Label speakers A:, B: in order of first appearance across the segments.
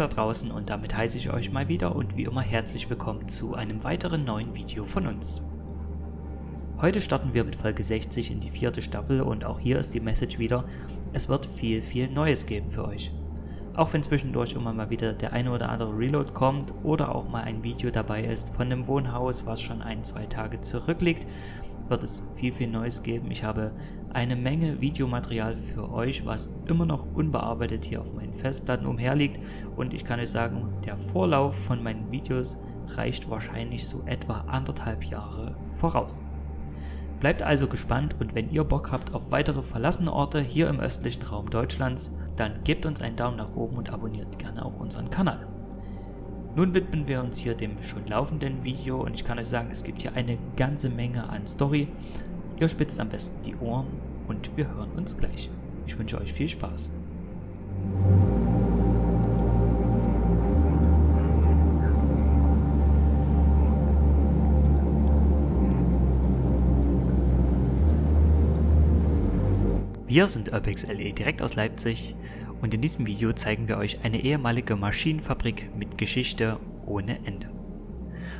A: Da draußen und damit heiße ich euch mal wieder und wie immer herzlich willkommen zu einem weiteren neuen Video von uns. Heute starten wir mit Folge 60 in die vierte Staffel und auch hier ist die Message wieder, es wird viel viel Neues geben für euch. Auch wenn zwischendurch immer mal wieder der eine oder andere Reload kommt oder auch mal ein Video dabei ist von einem Wohnhaus, was schon ein, zwei Tage zurückliegt, wird es viel viel Neues geben. Ich habe eine Menge Videomaterial für euch, was immer noch unbearbeitet hier auf meinen Festplatten umherliegt und ich kann euch sagen, der Vorlauf von meinen Videos reicht wahrscheinlich so etwa anderthalb Jahre voraus. Bleibt also gespannt und wenn ihr Bock habt auf weitere verlassene Orte hier im östlichen Raum Deutschlands, dann gebt uns einen Daumen nach oben und abonniert gerne auch unseren Kanal. Nun widmen wir uns hier dem schon laufenden Video und ich kann euch sagen, es gibt hier eine ganze Menge an Story, Ihr spitzt am besten die Ohren und wir hören uns gleich. Ich wünsche euch viel Spaß. Wir sind Urbex LE direkt aus Leipzig und in diesem Video zeigen wir euch eine ehemalige Maschinenfabrik mit Geschichte ohne Ende.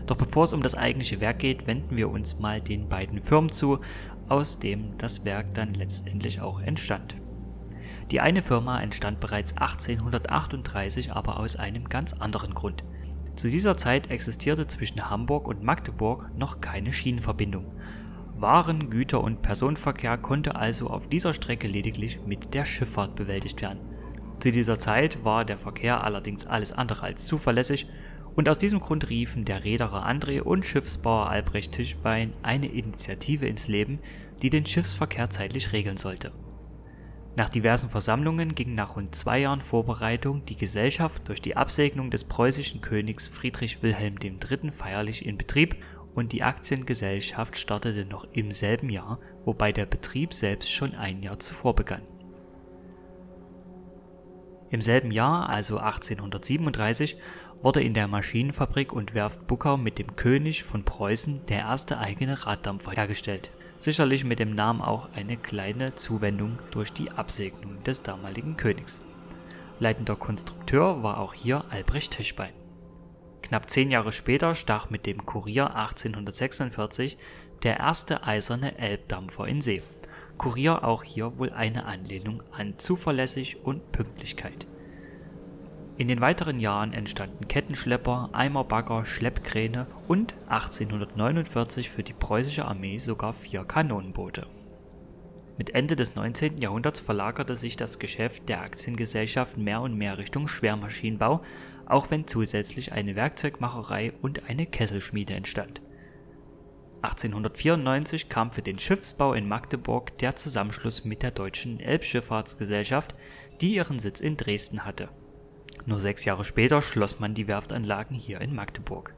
A: Doch bevor es um das eigentliche Werk geht, wenden wir uns mal den beiden Firmen zu, aus dem das Werk dann letztendlich auch entstand. Die eine Firma entstand bereits 1838, aber aus einem ganz anderen Grund. Zu dieser Zeit existierte zwischen Hamburg und Magdeburg noch keine Schienenverbindung. Waren, Güter und Personenverkehr konnte also auf dieser Strecke lediglich mit der Schifffahrt bewältigt werden. Zu dieser Zeit war der Verkehr allerdings alles andere als zuverlässig und aus diesem Grund riefen der Reederer André und Schiffsbauer Albrecht Tischbein eine Initiative ins Leben, die den Schiffsverkehr zeitlich regeln sollte. Nach diversen Versammlungen ging nach rund zwei Jahren Vorbereitung die Gesellschaft durch die Absegnung des preußischen Königs Friedrich Wilhelm III. feierlich in Betrieb und die Aktiengesellschaft startete noch im selben Jahr, wobei der Betrieb selbst schon ein Jahr zuvor begann. Im selben Jahr, also 1837, wurde in der Maschinenfabrik und Werft Buckau mit dem König von Preußen der erste eigene Raddampfer hergestellt. Sicherlich mit dem Namen auch eine kleine Zuwendung durch die Absegnung des damaligen Königs. Leitender Konstrukteur war auch hier Albrecht Tischbein. Knapp zehn Jahre später stach mit dem Kurier 1846 der erste eiserne Elbdampfer in See. Kurier auch hier wohl eine Anlehnung an zuverlässig und Pünktlichkeit. In den weiteren Jahren entstanden Kettenschlepper, Eimerbagger, Schleppkräne und 1849 für die preußische Armee sogar vier Kanonenboote. Mit Ende des 19. Jahrhunderts verlagerte sich das Geschäft der Aktiengesellschaft mehr und mehr Richtung Schwermaschinenbau, auch wenn zusätzlich eine Werkzeugmacherei und eine Kesselschmiede entstand. 1894 kam für den Schiffsbau in Magdeburg der Zusammenschluss mit der Deutschen Elbschifffahrtsgesellschaft, die ihren Sitz in Dresden hatte nur sechs Jahre später schloss man die Werftanlagen hier in Magdeburg.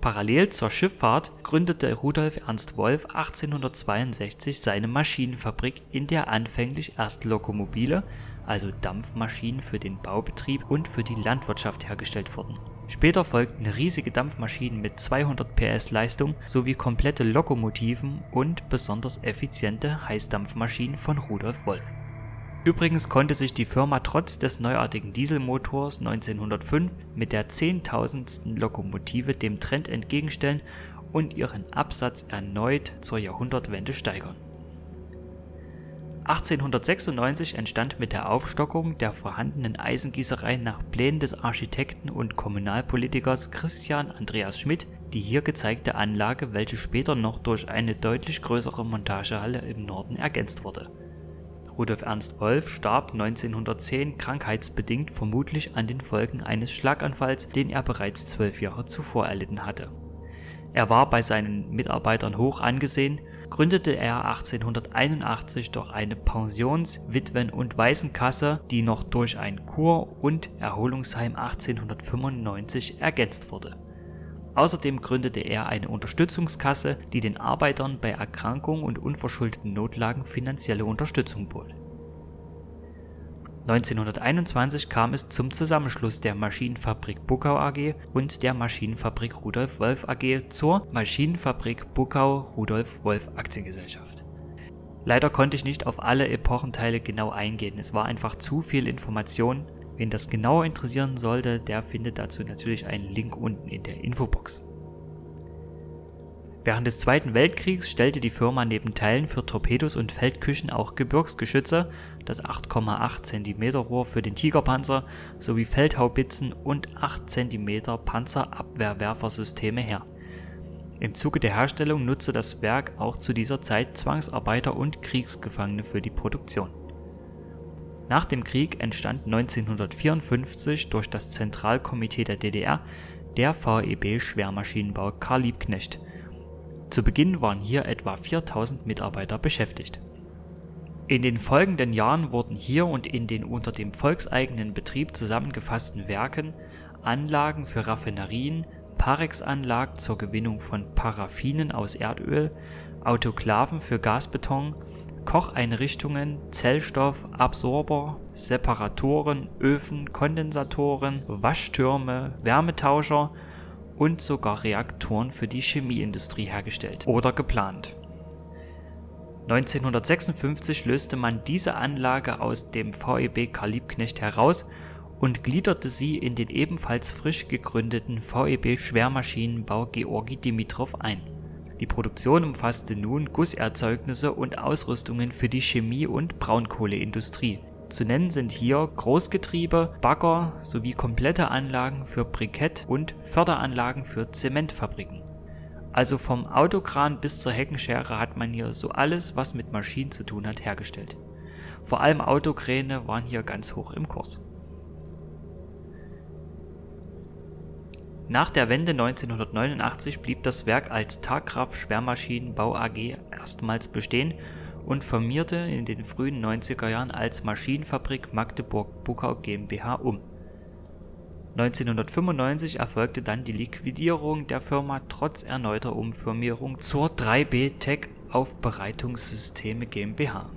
A: Parallel zur Schifffahrt gründete Rudolf Ernst Wolf 1862 seine Maschinenfabrik, in der anfänglich erst Lokomobile, also Dampfmaschinen für den Baubetrieb und für die Landwirtschaft hergestellt wurden. Später folgten riesige Dampfmaschinen mit 200 PS Leistung sowie komplette Lokomotiven und besonders effiziente Heißdampfmaschinen von Rudolf Wolf Übrigens konnte sich die Firma trotz des neuartigen Dieselmotors 1905 mit der zehntausendsten Lokomotive dem Trend entgegenstellen und ihren Absatz erneut zur Jahrhundertwende steigern. 1896 entstand mit der Aufstockung der vorhandenen Eisengießerei nach Plänen des Architekten und Kommunalpolitikers Christian Andreas Schmidt die hier gezeigte Anlage, welche später noch durch eine deutlich größere Montagehalle im Norden ergänzt wurde Rudolf Ernst Wolf starb 1910 krankheitsbedingt vermutlich an den Folgen eines Schlaganfalls, den er bereits zwölf Jahre zuvor erlitten hatte. Er war bei seinen Mitarbeitern hoch angesehen, gründete er 1881 doch eine Pensions-, Witwen- und Waisenkasse, die noch durch ein Kur- und Erholungsheim 1895 ergänzt wurde Außerdem gründete er eine Unterstützungskasse, die den Arbeitern bei Erkrankung und unverschuldeten Notlagen finanzielle Unterstützung bot. 1921 kam es zum Zusammenschluss der Maschinenfabrik Buckau AG und der Maschinenfabrik Rudolf Wolf AG zur Maschinenfabrik Buckau Rudolf Wolf Aktiengesellschaft. Leider konnte ich nicht auf alle Epochenteile genau eingehen, es war einfach zu viel Information Wen das genauer interessieren sollte, der findet dazu natürlich einen Link unten in der Infobox. Während des Zweiten Weltkriegs stellte die Firma neben Teilen für Torpedos und Feldküchen auch Gebirgsgeschütze, das 8,8 cm Rohr für den Tigerpanzer sowie Feldhaubitzen und 8 cm Panzerabwehrwerfersysteme her. Im Zuge der Herstellung nutzte das Werk auch zu dieser Zeit Zwangsarbeiter und Kriegsgefangene für die Produktion. Nach dem Krieg entstand 1954 durch das Zentralkomitee der DDR der VEB Schwermaschinenbau Karl Liebknecht zu Beginn waren hier etwa 4000 Mitarbeiter beschäftigt. In den folgenden Jahren wurden hier und in den unter dem volkseigenen Betrieb zusammengefassten Werken Anlagen für Raffinerien, Parex-Anlagen zur Gewinnung von Paraffinen aus Erdöl, Autoklaven für Gasbeton, Kocheinrichtungen, Zellstoff, Absorber, Separatoren, Öfen, Kondensatoren, Waschtürme, Wärmetauscher und sogar Reaktoren für die Chemieindustrie hergestellt oder geplant. 1956 löste man diese Anlage aus dem VEB Karl Liebknecht heraus und gliederte sie in den ebenfalls frisch gegründeten VEB Schwermaschinenbau Georgi Dimitrov ein. Die Produktion umfasste nun Gusserzeugnisse und Ausrüstungen für die Chemie- und Braunkohleindustrie zu nennen sind hier Großgetriebe, Bagger sowie komplette Anlagen für Brikett und Förderanlagen für Zementfabriken. Also vom Autokran bis zur Heckenschere hat man hier so alles, was mit Maschinen zu tun hat, hergestellt. Vor allem Autokräne waren hier ganz hoch im Kurs. Nach der Wende 1989 blieb das Werk als Tagkraft Schwermaschinenbau AG erstmals bestehen und firmierte in den frühen 90er Jahren als Maschinenfabrik Magdeburg-Buckau GmbH um. 1995 erfolgte dann die Liquidierung der Firma trotz erneuter Umfirmierung zur 3B Tech Aufbereitungssysteme GmbH.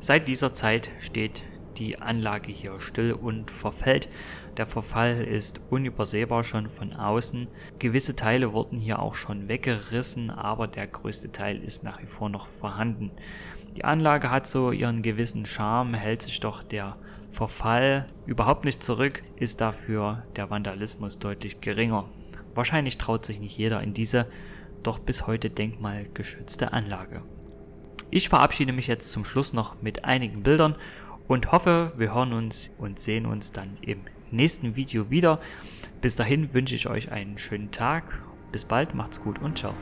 A: Seit dieser Zeit steht die Anlage hier still und verfällt. Der Verfall ist unübersehbar schon von außen. Gewisse Teile wurden hier auch schon weggerissen, aber der größte Teil ist nach wie vor noch vorhanden. Die Anlage hat so ihren gewissen Charme, hält sich doch der Verfall überhaupt nicht zurück, ist dafür der Vandalismus deutlich geringer. Wahrscheinlich traut sich nicht jeder in diese doch bis heute denkmalgeschützte Anlage. Ich verabschiede mich jetzt zum Schluss noch mit einigen Bildern und hoffe, wir hören uns und sehen uns dann im nächsten Video wieder. Bis dahin wünsche ich euch einen schönen Tag. Bis bald, macht's gut und ciao.